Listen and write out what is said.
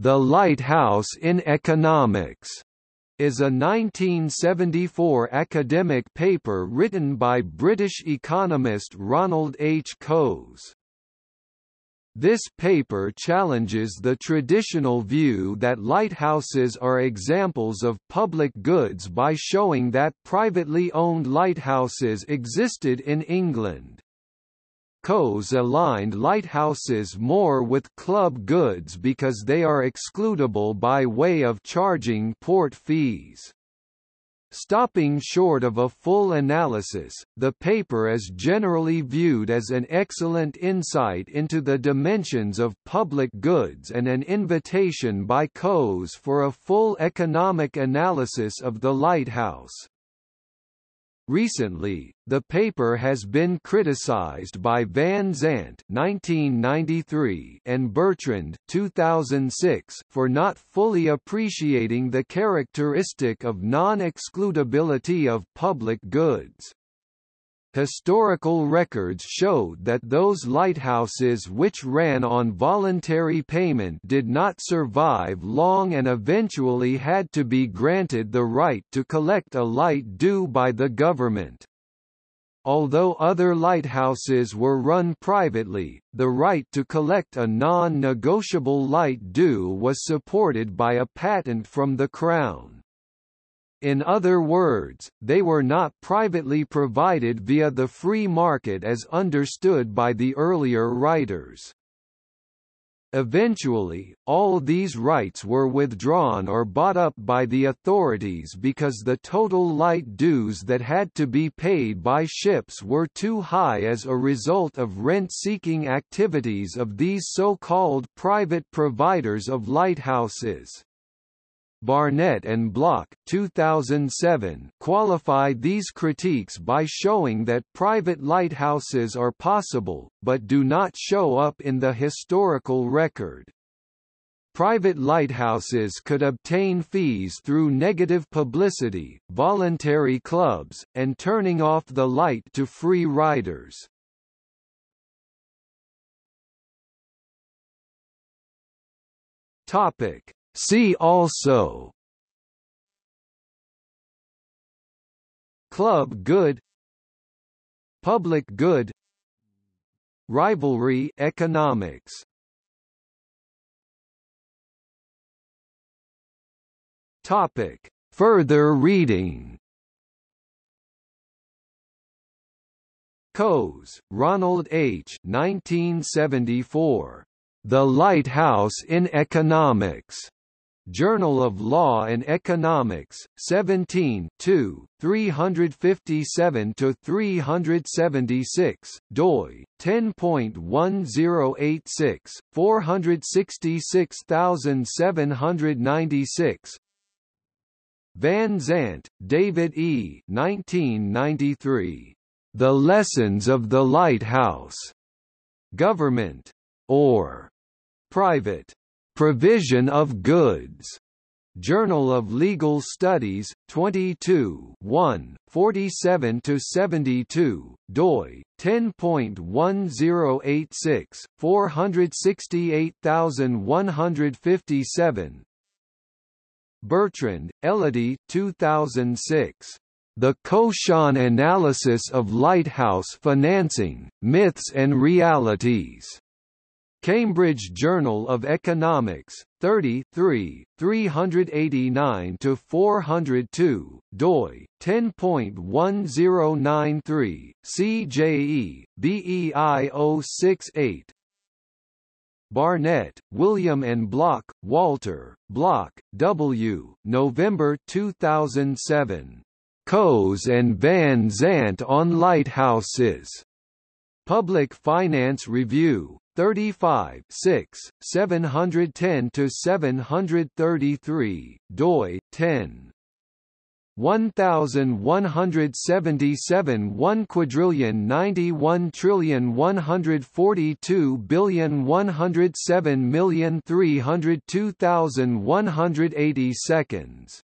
The Lighthouse in Economics is a 1974 academic paper written by British economist Ronald H. Coase. This paper challenges the traditional view that lighthouses are examples of public goods by showing that privately owned lighthouses existed in England. Coase aligned lighthouses more with club goods because they are excludable by way of charging port fees. Stopping short of a full analysis, the paper is generally viewed as an excellent insight into the dimensions of public goods and an invitation by Coase for a full economic analysis of the lighthouse. Recently, the paper has been criticized by Van Zandt (1993) and Bertrand (2006) for not fully appreciating the characteristic of non-excludability of public goods. Historical records showed that those lighthouses which ran on voluntary payment did not survive long and eventually had to be granted the right to collect a light due by the government. Although other lighthouses were run privately, the right to collect a non-negotiable light due was supported by a patent from the Crown. In other words, they were not privately provided via the free market as understood by the earlier writers. Eventually, all these rights were withdrawn or bought up by the authorities because the total light dues that had to be paid by ships were too high as a result of rent-seeking activities of these so-called private providers of lighthouses. Barnett and Block 2007 qualify these critiques by showing that private lighthouses are possible, but do not show up in the historical record. Private lighthouses could obtain fees through negative publicity, voluntary clubs, and turning off the light to free riders. Topic See also Club good Public good Rivalry economics Topic Further reading Coase, Ronald H. 1974. The Lighthouse in Economics. Journal of Law and Economics, 17 357–376, doi, 10.1086, 466796 Van Zandt, David E. 1993. The Lessons of the Lighthouse. Government. Or. Private. Provision of Goods. Journal of Legal Studies, 22 1, 47–72, doi, 10.1086, 468157 Bertrand, Elodie 2006. The Coasean Analysis of Lighthouse Financing, Myths and Realities. Cambridge Journal of Economics, 33, 389–402, doi, 10.1093, CJE, BEI 068 Barnett, William and Block, Walter, Block, W., November 2007. Coase and Van Zandt on Lighthouses. Public Finance Review, 35 6, 710 to 733, doi 10 1177 1 quadrillion 91 trillion 142 billion 107 million 302,180 seconds